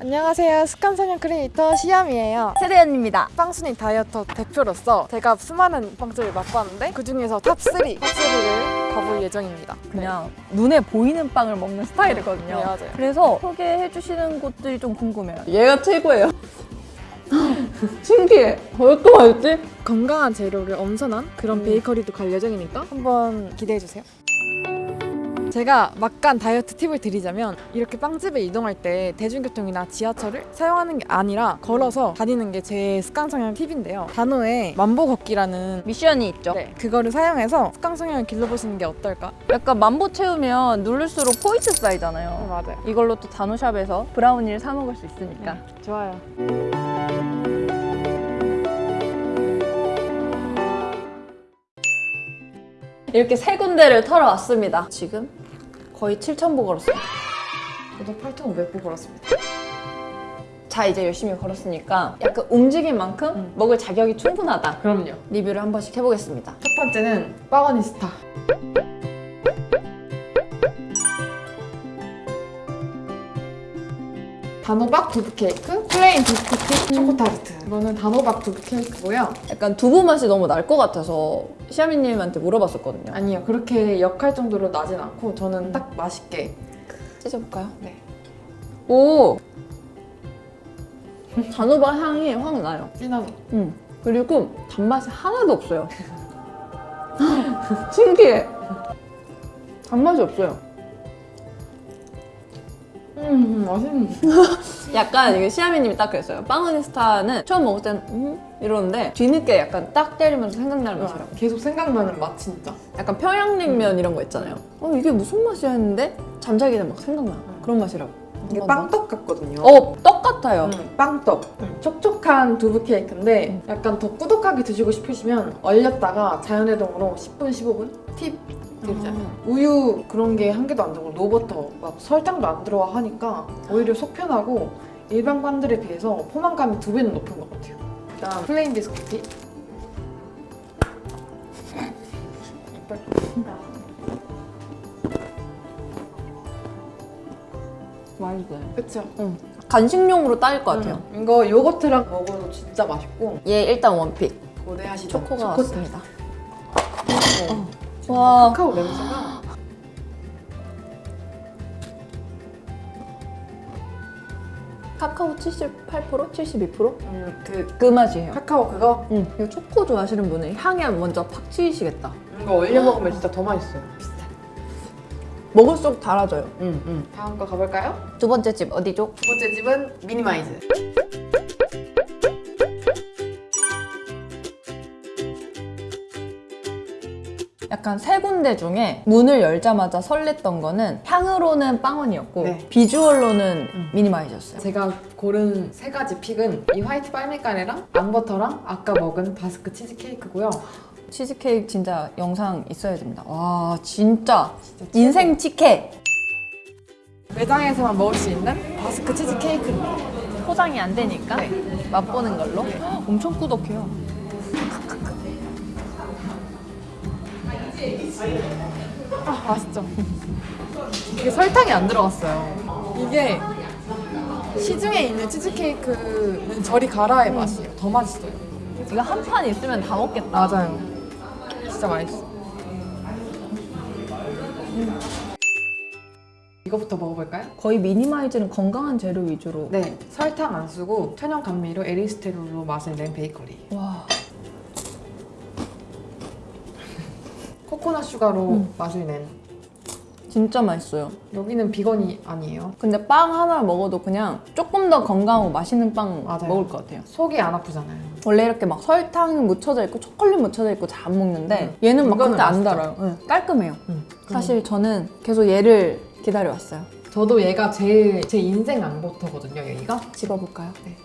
안녕하세요. 습관성형 크리에이터 시암이에요. 세대연입니다. 빵순이 다이어터 대표로서 제가 수많은 빵집을 맛봤는데 그 중에서 탑3, 탑3를 가볼 예정입니다. 그냥 눈에 보이는 빵을 먹는 스타일이거든요. 네, 맞아요. 그래서 소개해 주시는 곳들이 좀 궁금해요. 얘가 최고예요. 신기해. 왜 또 맛있지? 건강한 재료를 엄선한 그런 음. 베이커리도 갈 예정이니까 한번 기대해주세요. 제가 막간 다이어트 팁을 드리자면 이렇게 빵집에 이동할 때 대중교통이나 지하철을 사용하는 게 아니라 걸어서 다니는 게 제 습관성형 팁인데요. 단호에 만보 걷기라는 미션이 있죠. 네, 그거를 사용해서 습관성형을 길러보시는 게 어떨까? 약간 만보 채우면 누를수록 포인트 쌓이잖아요. 맞아요. 이걸로 또 단호샵에서 브라우니를 사 먹을 수 있으니까. 좋아요. 이렇게 세 군데를 털어왔습니다. 지금 거의 7,000보 걸었어요. 저도 8,500보 걸었습니다. 자 이제 열심히 걸었으니까 약간 움직인 만큼 먹을 자격이 충분하다. 그럼요. 리뷰를 한 번씩 해보겠습니다. 첫 번째는 비거니스타. 단호박 두부 케이크, plain 비스쿠트 초코 타르트. 이거는 단호박 두부 케이크고요. 약간 두부 맛이 너무 날 것 같아서 시아미님한테 물어봤었거든요. 아니요, 그렇게 역할 정도로 나진 않고 저는 딱 맛있게. 찢어볼까요? 네. 오! 단호박 향이 확 나요. 진하죠? 음. 그리고 단맛이 하나도 없어요. 신기해. 단맛이 없어요. 음, 맛있는. 약간 이게 시아미님이 딱 그랬어요. 빵어니스타는 처음 먹을 때는 음? 이러는데 뒤늦게 약간 딱 때리면서 생각나는 맛이라고. 계속 생각나는 맛 진짜. 약간 평양냉면 이런 거 있잖아요. 어 이게 무슨 맛이야 했는데 잠자기 전에 막 생각나. 그런 맛이라고. 이게. 빵떡 같거든요. 어, 떡 같아요. 음, 빵떡. 촉촉한 두부 케이크인데 약간 더 꾸덕하게 드시고 싶으시면 얼렸다가 자연해동으로 10분, 15분 팁 아. 우유 그런 게 한 개도 안 들어고 노버터 막 설탕도 안 들어가 하니까 오히려 속 편하고 일반 빵들에 비해서 포만감이 두 배는 높은 것 같아요. 일단 plain 비스쿠트 맛있어요. 그쵸? 간식용으로 따일 것 같아요. 음, 이거 요거트랑 먹어도 진짜 맛있고 얘 일단 원픽. 고대하시죠. 초코가 초코 왔습니다. 어. 와. 카카오 냄새가 카카오 78%? 72%? 음, 그 그 맛이에요. 카카오 그거 응. 이거 초코 좋아하시는 분은 향이 먼저 팍 치이시겠다. 이거 올려 먹으면 진짜 더 맛있어요. 먹을수록 달아져요. 음, 음. 다음 거 가볼까요? 두 번째 집 어디죠? 두 번째 집은 미니마이즈. 약간 세 군데 중에 문을 열자마자 설렜던 거는 향으로는 빵원이었고 네. 비주얼로는 미니마이즈였어요. 제가 고른 세 가지 픽은 이 화이트 빨미카레랑 앙버터랑 아까 먹은 바스크 치즈 케이크고요. 치즈케이크 진짜 영상 있어야 됩니다. 와 진짜 진짜. 인생 치케! 매장에서만 먹을 수 있는 바스크 치즈 케이크입니다. 포장이 안 되니까 네. 맛보는 걸로 엄청 꾸덕해요. 아 맛있죠. 이게 설탕이 안 들어갔어요. 이게 시중에 있는 치즈 케이크는 저리 가라의 맛이에요. 더 맛있어요. 이거 한 판 있으면 다 먹겠다. 맞아요. 진짜 맛있어. 이거부터 먹어볼까요? 거의 미니마이즈는 건강한 재료 위주로 네, 설탕 안 쓰고 천연 감미료 에리스리톨로 맛을 낸 베이커리. 와 코코넛 슈가로 맛을 낸. 진짜 맛있어요. 여기는 비건이 아니에요. 근데 빵 하나 먹어도 그냥 조금 더 건강하고 맛있는 빵 맞아요. 먹을 것 같아요. 속이 안 아프잖아요. 원래 이렇게 막 설탕 묻혀져 있고 초콜릿 묻혀져 있고 잘 안 먹는데 얘는 막 그때 안. 달아요. 응, 깔끔해요. 음. 사실 저는 계속 얘를 기다려왔어요. 저도 얘가 제일 제 인생 앙버터거든요. 여기가. 집어볼까요? 네.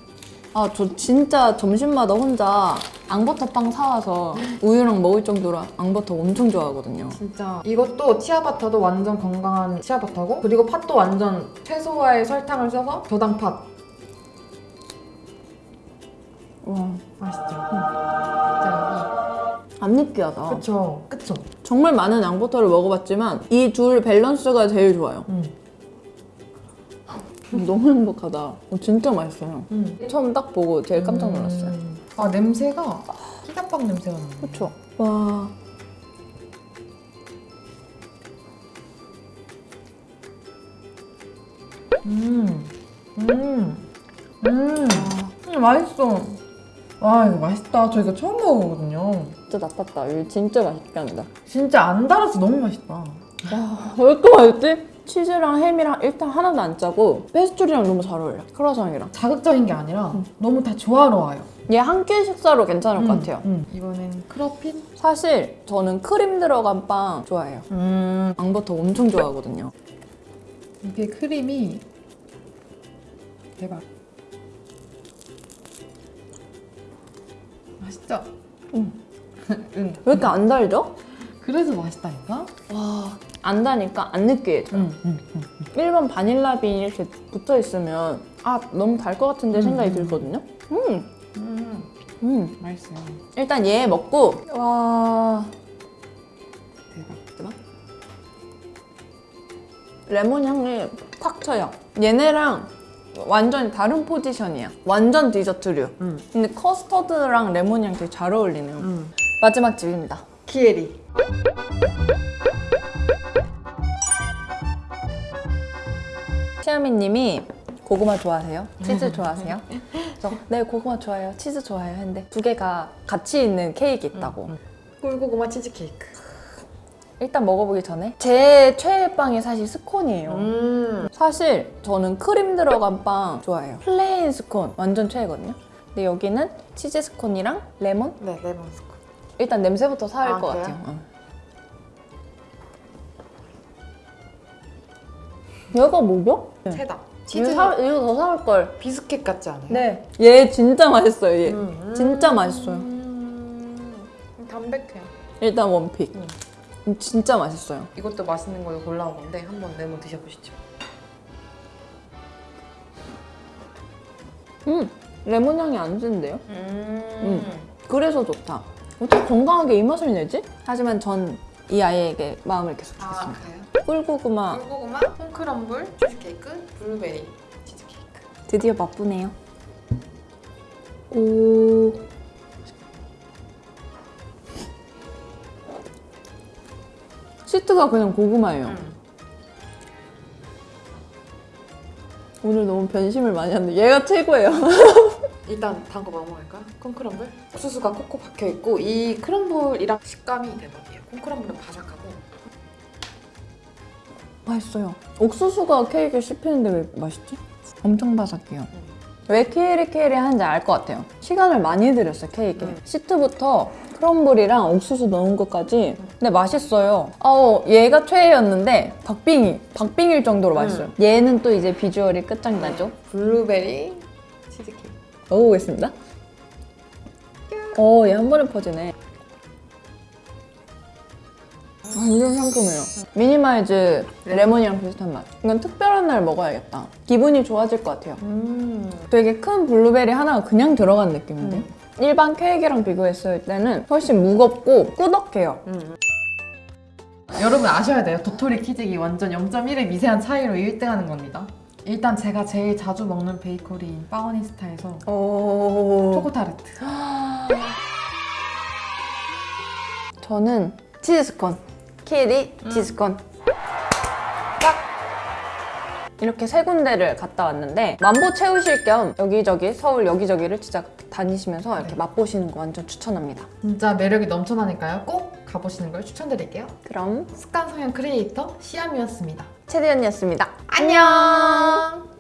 아, 저 진짜 점심마다 혼자 앙버터 빵 사와서 우유랑 먹을 정도로 앙버터 엄청 좋아하거든요. 진짜 이것도 치아바타도 완전 건강한 치아바타고 그리고 팥도 완전 최소화의 설탕을 써서 저당 팥 와, 맛있죠? 진짜 안 느끼하다. 그쵸 그쵸 정말 많은 앙버터를 먹어봤지만 이 둘 밸런스가 제일 좋아요. 음. 너무 행복하다. 어, 진짜 맛있어요. 음. 처음 딱 보고 제일 깜짝 놀랐어요. 아 냄새가 피자빵 냄새가 나네. 그쵸? 와. 음, 음, 음, 음, 맛있어. 와 이거 맛있다. 저 이거 처음 먹어보거든요. 진짜 나빴다. 이거 진짜 맛있게 한다. 진짜 안 달아서 너무 맛있다. 와, 왜 이렇게 맛있지? 치즈랑 햄이랑 일단 하나도 안 짜고 페스츄리랑 너무 잘 어울려. 크라상이랑. 자극적인 게 아니라 너무 다 조화로워요. 얘한 끼 식사로 괜찮을 것 음, 같아요. 음. 이번엔 크러핀. 사실 저는 크림 들어간 빵 좋아해요. 음. 앙버터 엄청 좋아하거든요. 이게 크림이 대박. 맛있죠? 응. 응. 왜 이렇게 안 달죠? 그래서 맛있다니까? 와, 안 다니까 안 느끼해져요. 응, 응, 응. 일반 바닐라 빈 이렇게 붙어 있으면 아 너무 달 것 같은데 생각이 음. 들거든요. 음, 음, 음. 맛있어요. 일단 얘 먹고 와 대박. 레몬 향이 탁 쳐요. 얘네랑 완전 다른 포지션이야. 완전 디저트류. 음. 근데 커스터드랑 레몬 향 되게 잘 어울리네요. 음. 마지막 집입니다. 키에리. 시아미님이 고구마 좋아하세요? 치즈 좋아하세요? 그래서 네 고구마 좋아해요. 치즈 좋아해요. 했는데 두 개가 같이 있는 케이크 있다고. 꿀고구마 치즈케이크. 일단 먹어보기 전에 제 최애 빵이 사실 스콘이에요. 음. 사실 저는 크림 들어간 빵 좋아해요. plain 스콘 완전 최애거든요. 근데 여기는 치즈 스콘이랑 레몬? 네, 레몬 스콘. 일단 냄새부터 사할 아, 것 그래요? 같아요. 응. 얘가 뭐죠? 체다. 이거, 치즈 사, 이거 더 사올 걸. 비스켓 같지 않아요? 네. 얘 진짜 맛있어요. 얘. 음. 진짜 맛있어요. 음. 담백해요. 일단 원픽. 음. 음, 진짜 맛있어요. 이것도 맛있는 걸로 골라온 건데 한번 레몬 드셔보시죠. 음, 레몬 향이 안 드는데요? 음. 그래서 좋다. 어떻게 건강하게 이 맛을 내지? 하지만 전 이 아이에게 마음을 계속 아 주겠습니다. 그래요? 꿀고구마 꿀고구마, 콩크럼블, 치즈케이크, 블루베리 치즈케이크. 드디어 맛보네요. 오. 시트가 그냥 고구마예요. 음. 오늘 너무 변심을 많이 하는데 얘가 최고예요. 일단 다음 거 먹어볼까요? 콩크럼블. 옥수수가 콕콕 박혀 있고 이 크럼블이랑 식감이 대박이에요. 콩크럼블은 바삭하고. 맛있어요. 옥수수가 케이크에 씹히는데 왜 맛있지? 엄청 바삭해요. 왜 케이리 케이리 하는지 알 것 같아요. 시간을 많이 들였어요, 케이크에. 음. 시트부터 크럼블이랑 옥수수 넣은 것까지. 근데 맛있어요. 어, 얘가 최애였는데 박빙이, 박빙일 정도로 맛있어요. 얘는 또 이제 비주얼이 끝장나죠. 블루베리 치즈케이크. 먹어보겠습니다. 오, 얘한 번에 퍼지네. 완전 상큼해요. 미니마이즈 레몬이랑 비슷한 맛. 이건 특별한 날 먹어야겠다. 기분이 좋아질 것 같아요. 음. 되게 큰 블루베리 하나가 그냥 들어간 느낌인데? 일반 케이크랑 비교했을 때는 훨씬 무겁고 꾸덕해요. 음. 여러분 아셔야 돼요. 도토리 키재기 완전 0.1의 미세한 차이로 1등하는 겁니다. 일단 제가 제일 자주 먹는 베이커리인 비거니스타에서 오. 초코타르트. 저는 치즈스콘. 키리 치즈스콘. 딱! 이렇게 세 군데를 갔다 왔는데 만보 채우실 겸 여기저기 서울 여기저기를 진짜 다니시면서 이렇게 맛보시는 거 완전 추천합니다. 진짜 매력이 넘쳐나니까요. 꼭 가보시는 걸 추천드릴게요. 그럼 습관 성형 크리에이터 시암이었습니다. 최대현이었습니다. 안녕!